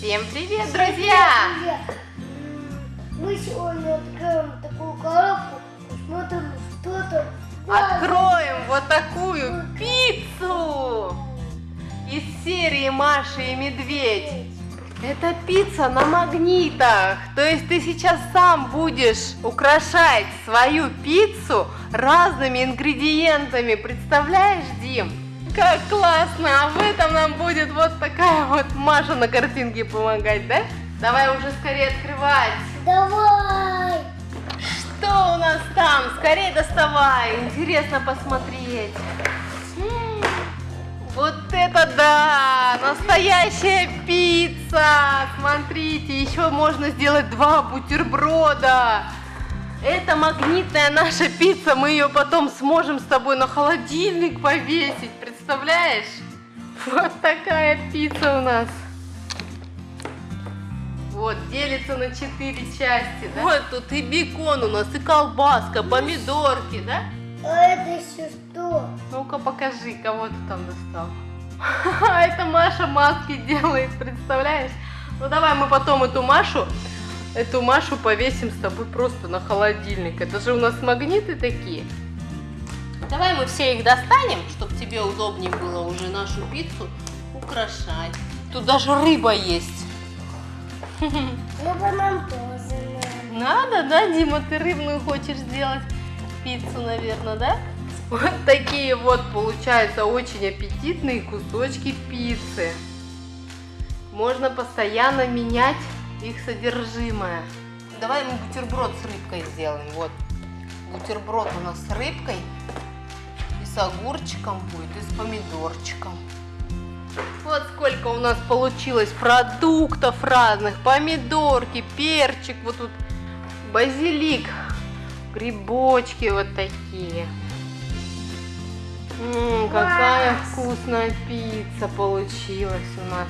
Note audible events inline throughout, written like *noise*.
Всем привет, друзья! Привет. Мы сегодня откроем такую коробку, посмотрим, что там. Откроем вот такую пиццу из серии Маша и Медведь. Это пицца на магнитах. То есть ты сейчас сам будешь украшать свою пиццу разными ингредиентами. Представляешь, Дим? Как классно! А в этом нам будет вот такая вот Маша на картинке помогать, да? Давай уже скорее открывать. Давай! Что у нас там? Скорее доставай. Интересно посмотреть. М, Вот это да! Настоящая пицца! Смотрите, еще можно сделать два бутерброда. Это магнитная наша пицца. Мы ее потом сможем с тобой на холодильник повесить. Представляешь? Вот такая пицца у нас. Вот, делится на четыре части, да? Вот тут и бекон у нас, и колбаска, помидорки, да? А это еще что? Ну-ка покажи, кого ты там достал. *laughs* Это Маша маски делает, представляешь? Ну давай мы потом эту Машу, эту Машу повесим с тобой просто на холодильник. Это же у нас магниты такие. Давай мы все их достанем, чтобы тебе удобнее было уже нашу пиццу украшать. Тут даже рыба есть. *laughs* Рыба нам тоже надо. Надо, да, Дима, ты рыбную хочешь сделать пиццу, наверное, да? Вот такие вот получаются очень аппетитные кусочки пиццы. Можно постоянно менять их содержимое. Давай мы бутерброд с рыбкой сделаем. Вот бутерброд у нас с рыбкой с огурчиком будет, и с помидорчиком. Вот сколько у нас получилось продуктов разных. Помидорки, перчик, вот тут базилик, грибочки вот такие. М, какая вкусная пицца получилась у нас.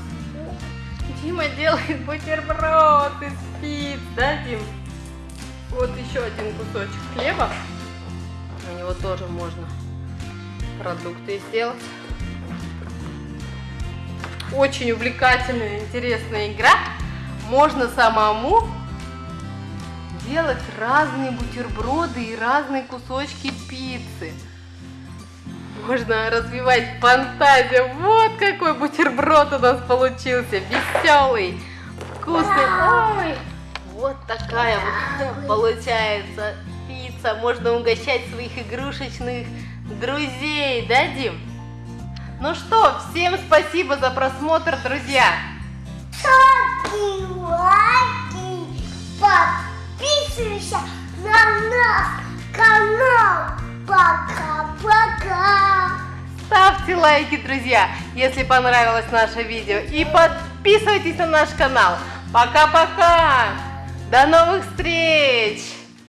Дима делает бутерброд из пиц, да, Дим? Вот еще один кусочек хлеба. На него тоже можно продукты сделать. Очень увлекательная, интересная игра. Можно самому делать разные бутерброды и разные кусочки пиццы. Можно развивать фантазию. Вот какой бутерброд у нас получился. Веселый, вкусный. Ой, вот такая вот получается пицца. Можно угощать своих игрушечных друзей, да, Дим? Ну что, всем спасибо за просмотр, друзья. Ставьте лайки, подписывайся на наш канал. Пока-пока. Ставьте лайки, друзья, если понравилось наше видео. И подписывайтесь на наш канал. Пока-пока. До новых встреч.